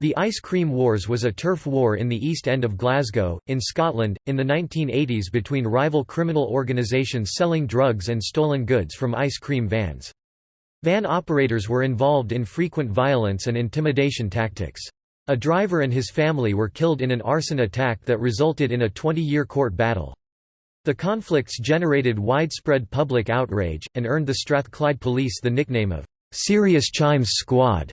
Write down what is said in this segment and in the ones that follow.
The Ice Cream Wars was a turf war in the East End of Glasgow, in Scotland, in the 1980s between rival criminal organisations selling drugs and stolen goods from ice cream vans. Van operators were involved in frequent violence and intimidation tactics. A driver and his family were killed in an arson attack that resulted in a 20-year court battle. The conflicts generated widespread public outrage, and earned the Strathclyde Police the nickname of "'Serious Chimes Squad'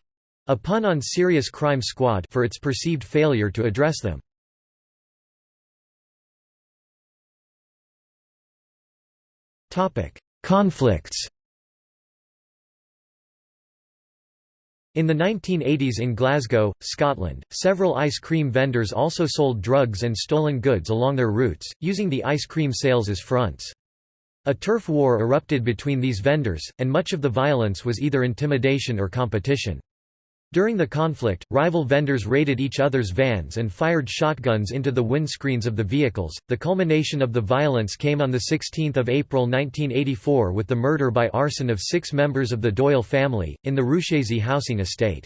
A pun on Serious Crime Squad for its perceived failure to address them. Conflicts In the 1980s in Glasgow, Scotland, several ice cream vendors also sold drugs and stolen goods along their routes, using the ice cream sales as fronts. A turf war erupted between these vendors, and much of the violence was either intimidation or competition. During the conflict, rival vendors raided each other's vans and fired shotguns into the windscreens of the vehicles. The culmination of the violence came on 16 April 1984 with the murder by arson of six members of the Doyle family, in the Ruchazie housing estate.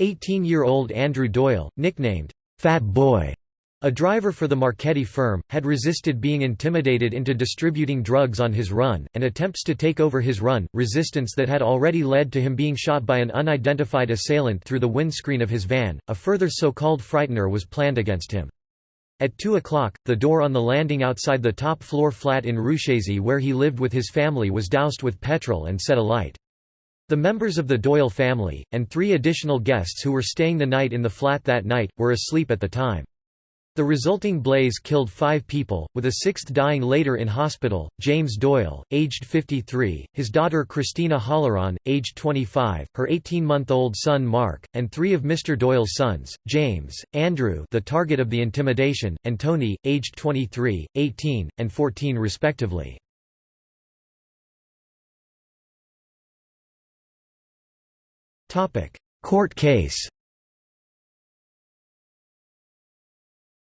18-year-old Andrew Doyle, nicknamed, Fat Boy, a driver for the Marchetti firm, had resisted being intimidated into distributing drugs on his run, and attempts to take over his run, resistance that had already led to him being shot by an unidentified assailant through the windscreen of his van. A further so-called frightener was planned against him. At 2 o'clock, the door on the landing outside the top-floor flat in Ruchazie where he lived with his family was doused with petrol and set alight. The members of the Doyle family, and three additional guests who were staying the night in the flat that night, were asleep at the time. The resulting blaze killed five people, with a sixth dying later in hospital, James Doyle, aged 53, his daughter Christina Halloran, aged 25, her 18-month-old son Mark, and three of Mr. Doyle's sons, James, Andrew the target of the intimidation, and Tony, aged 23, 18, and 14 respectively. Court case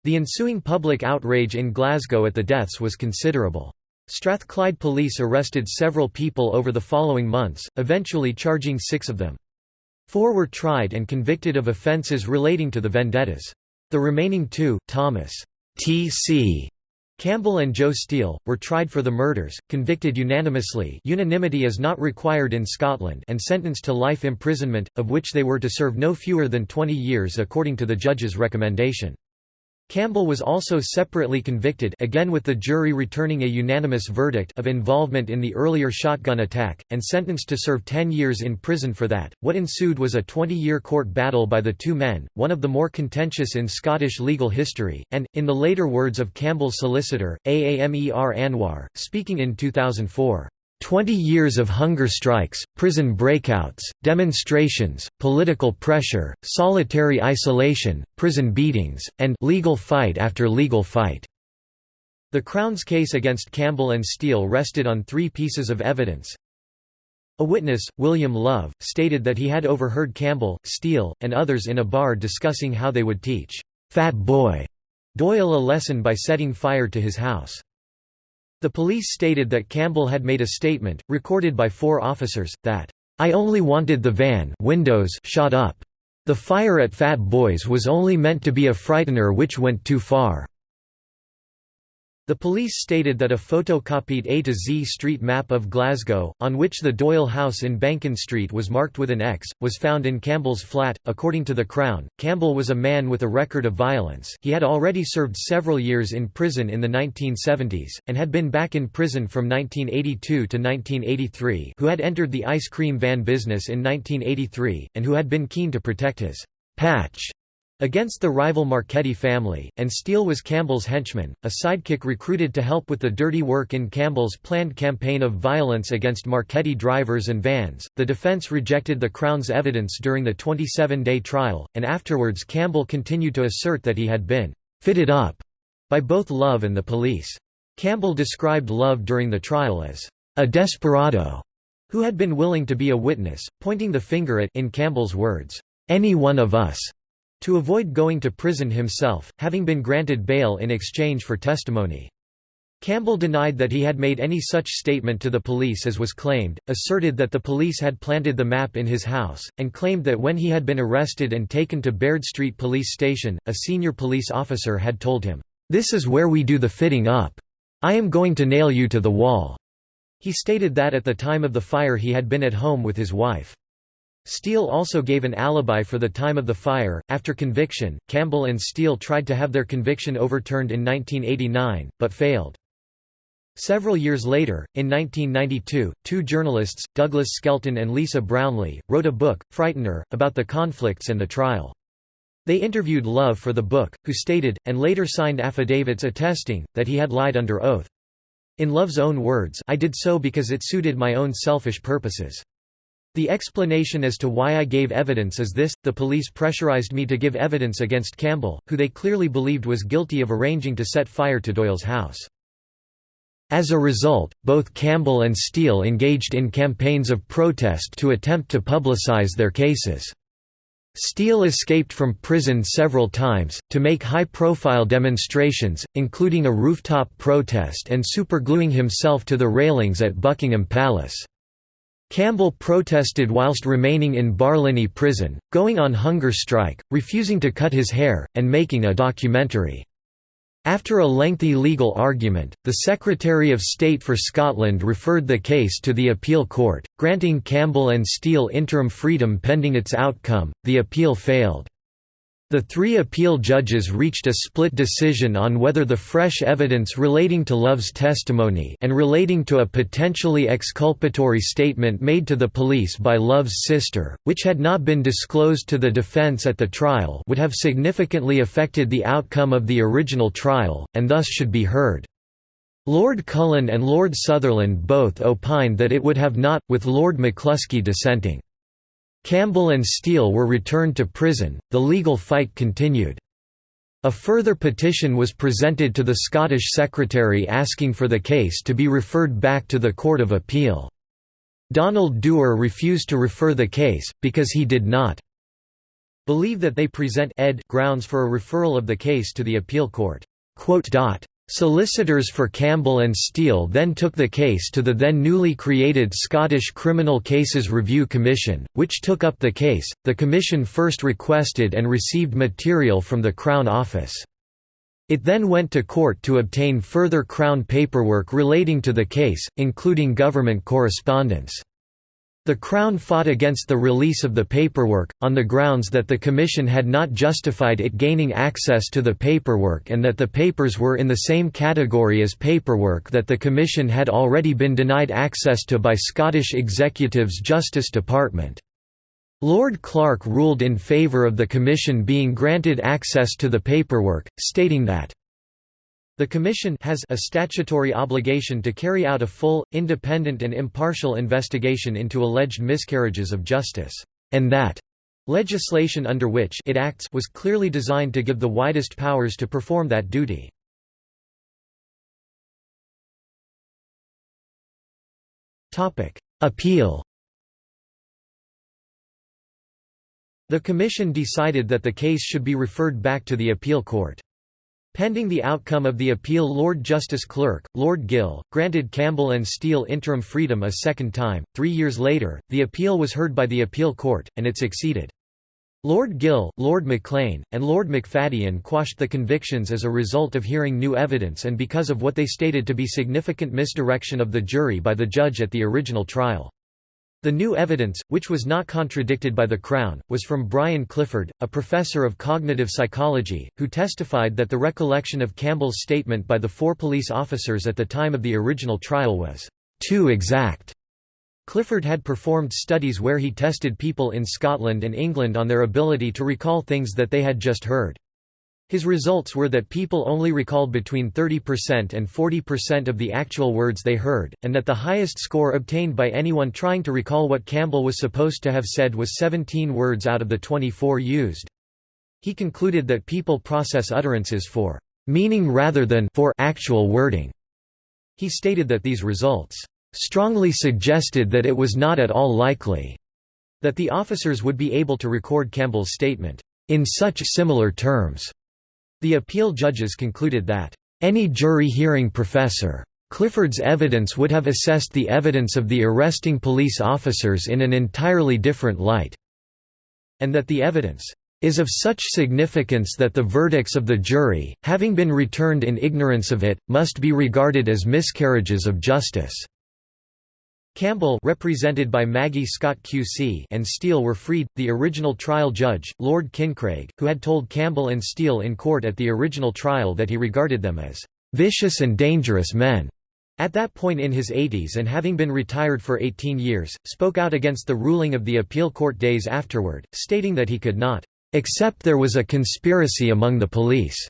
The ensuing public outrage in Glasgow at the deaths was considerable. Strathclyde police arrested several people over the following months, eventually charging six of them. Four were tried and convicted of offences relating to the vendettas. The remaining two, Thomas T.C. Campbell and Joe Steele, were tried for the murders, convicted unanimously unanimity is not required in Scotland and sentenced to life imprisonment, of which they were to serve no fewer than 20 years according to the judge's recommendation. Campbell was also separately convicted again with the jury returning a unanimous verdict of involvement in the earlier shotgun attack, and sentenced to serve 10 years in prison for that. What ensued was a 20-year court battle by the two men, one of the more contentious in Scottish legal history, and, in the later words of Campbell's solicitor, Aamer Anwar, speaking in 2004, Twenty years of hunger strikes, prison breakouts, demonstrations, political pressure, solitary isolation, prison beatings, and legal fight after legal fight. The Crown's case against Campbell and Steele rested on three pieces of evidence. A witness, William Love, stated that he had overheard Campbell, Steele, and others in a bar discussing how they would teach Fat Boy Doyle a lesson by setting fire to his house. The police stated that Campbell had made a statement, recorded by four officers, that, "...I only wanted the van windows shot up. The fire at Fat Boys was only meant to be a frightener which went too far." The police stated that a photocopied A to Z street map of Glasgow, on which the Doyle house in Bankend Street was marked with an X, was found in Campbell's flat. According to the Crown, Campbell was a man with a record of violence. He had already served several years in prison in the 1970s, and had been back in prison from 1982 to 1983, who had entered the ice cream van business in 1983, and who had been keen to protect his patch Against the rival Marchetti family, and Steele was Campbell's henchman, a sidekick recruited to help with the dirty work in Campbell's planned campaign of violence against Marchetti drivers and vans. The defense rejected the Crown's evidence during the 27 day trial, and afterwards Campbell continued to assert that he had been fitted up by both Love and the police. Campbell described Love during the trial as a desperado who had been willing to be a witness, pointing the finger at in Campbell's words, any one of us. To avoid going to prison himself, having been granted bail in exchange for testimony. Campbell denied that he had made any such statement to the police as was claimed, asserted that the police had planted the map in his house, and claimed that when he had been arrested and taken to Baird Street Police Station, a senior police officer had told him, "'This is where we do the fitting up. I am going to nail you to the wall.'" He stated that at the time of the fire he had been at home with his wife. Steele also gave an alibi for the time of the fire. After conviction, Campbell and Steele tried to have their conviction overturned in 1989, but failed. Several years later, in 1992, two journalists, Douglas Skelton and Lisa Brownlee, wrote a book, Frightener, about the conflicts and the trial. They interviewed Love for the book, who stated, and later signed affidavits attesting, that he had lied under oath. In Love's own words I did so because it suited my own selfish purposes. The explanation as to why I gave evidence is this, the police pressurized me to give evidence against Campbell, who they clearly believed was guilty of arranging to set fire to Doyle's house. As a result, both Campbell and Steele engaged in campaigns of protest to attempt to publicize their cases. Steele escaped from prison several times, to make high-profile demonstrations, including a rooftop protest and supergluing himself to the railings at Buckingham Palace. Campbell protested whilst remaining in Barlinnie prison, going on hunger strike, refusing to cut his hair, and making a documentary. After a lengthy legal argument, the Secretary of State for Scotland referred the case to the appeal court, granting Campbell and Steele interim freedom pending its outcome. The appeal failed. The three appeal judges reached a split decision on whether the fresh evidence relating to Love's testimony and relating to a potentially exculpatory statement made to the police by Love's sister, which had not been disclosed to the defense at the trial would have significantly affected the outcome of the original trial, and thus should be heard. Lord Cullen and Lord Sutherland both opined that it would have not, with Lord McCluskey dissenting. Campbell and Steele were returned to prison, the legal fight continued. A further petition was presented to the Scottish Secretary asking for the case to be referred back to the Court of Appeal. Donald Dewar refused to refer the case, because he did not believe that they present ed grounds for a referral of the case to the appeal court. Solicitors for Campbell and Steele then took the case to the then newly created Scottish Criminal Cases Review Commission, which took up the case. The commission first requested and received material from the Crown Office. It then went to court to obtain further Crown paperwork relating to the case, including government correspondence. The Crown fought against the release of the paperwork, on the grounds that the Commission had not justified it gaining access to the paperwork and that the papers were in the same category as paperwork that the Commission had already been denied access to by Scottish Executive's Justice Department. Lord Clark ruled in favour of the Commission being granted access to the paperwork, stating that the Commission has a statutory obligation to carry out a full, independent and impartial investigation into alleged miscarriages of justice, and that legislation under which it acts was clearly designed to give the widest powers to perform that duty. Appeal The Commission decided that the case should be referred back to the appeal court. Pending the outcome of the appeal Lord Justice Clerk, Lord Gill, granted Campbell and Steele interim freedom a second time. Three years later, the appeal was heard by the appeal court, and it succeeded. Lord Gill, Lord Maclean, and Lord McFadyen quashed the convictions as a result of hearing new evidence and because of what they stated to be significant misdirection of the jury by the judge at the original trial. The new evidence, which was not contradicted by the Crown, was from Brian Clifford, a professor of cognitive psychology, who testified that the recollection of Campbell's statement by the four police officers at the time of the original trial was too exact. Clifford had performed studies where he tested people in Scotland and England on their ability to recall things that they had just heard. His results were that people only recalled between 30% and 40% of the actual words they heard, and that the highest score obtained by anyone trying to recall what Campbell was supposed to have said was 17 words out of the 24 used. He concluded that people process utterances for meaning rather than for actual wording. He stated that these results strongly suggested that it was not at all likely that the officers would be able to record Campbell's statement in such similar terms. The appeal judges concluded that any jury hearing professor. Clifford's evidence would have assessed the evidence of the arresting police officers in an entirely different light, and that the evidence is of such significance that the verdicts of the jury, having been returned in ignorance of it, must be regarded as miscarriages of justice." Campbell represented by Maggie Scott QC and Steele were freed. The original trial judge, Lord Kincraig, who had told Campbell and Steele in court at the original trial that he regarded them as vicious and dangerous men, at that point in his 80s and having been retired for 18 years, spoke out against the ruling of the appeal court days afterward, stating that he could not accept there was a conspiracy among the police.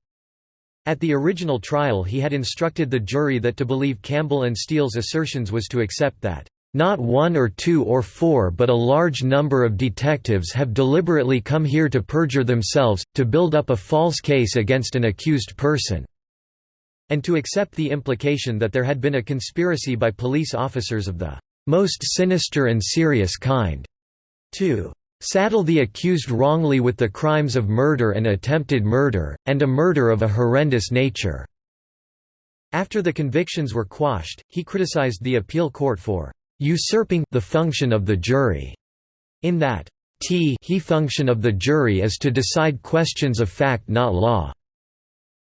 At the original trial he had instructed the jury that to believe Campbell and Steele's assertions was to accept that not one or two or four but a large number of detectives have deliberately come here to perjure themselves, to build up a false case against an accused person." and to accept the implication that there had been a conspiracy by police officers of the "...most sinister and serious kind." to "...saddle the accused wrongly with the crimes of murder and attempted murder, and a murder of a horrendous nature." After the convictions were quashed, he criticized the appeal court for usurping the function of the jury, in that t he function of the jury is to decide questions of fact not law,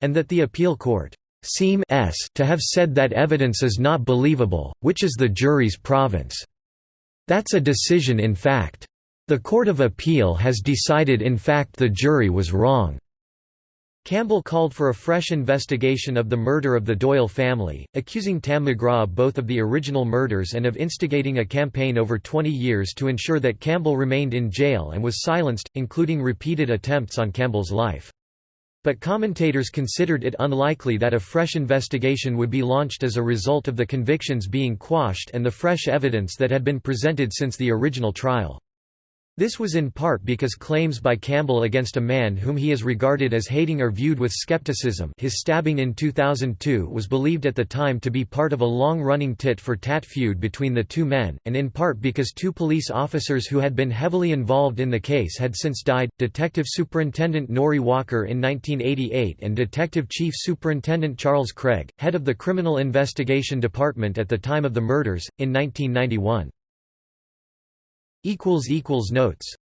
and that the appeal court seem s to have said that evidence is not believable, which is the jury's province. That's a decision in fact. The Court of Appeal has decided in fact the jury was wrong. Campbell called for a fresh investigation of the murder of the Doyle family, accusing Tam McGraw both of the original murders and of instigating a campaign over 20 years to ensure that Campbell remained in jail and was silenced, including repeated attempts on Campbell's life. But commentators considered it unlikely that a fresh investigation would be launched as a result of the convictions being quashed and the fresh evidence that had been presented since the original trial. This was in part because claims by Campbell against a man whom he is regarded as hating are viewed with skepticism his stabbing in 2002 was believed at the time to be part of a long-running tit-for-tat feud between the two men, and in part because two police officers who had been heavily involved in the case had since died, Detective Superintendent Norrie Walker in 1988 and Detective Chief Superintendent Charles Craig, head of the Criminal Investigation Department at the time of the murders, in 1991. Notes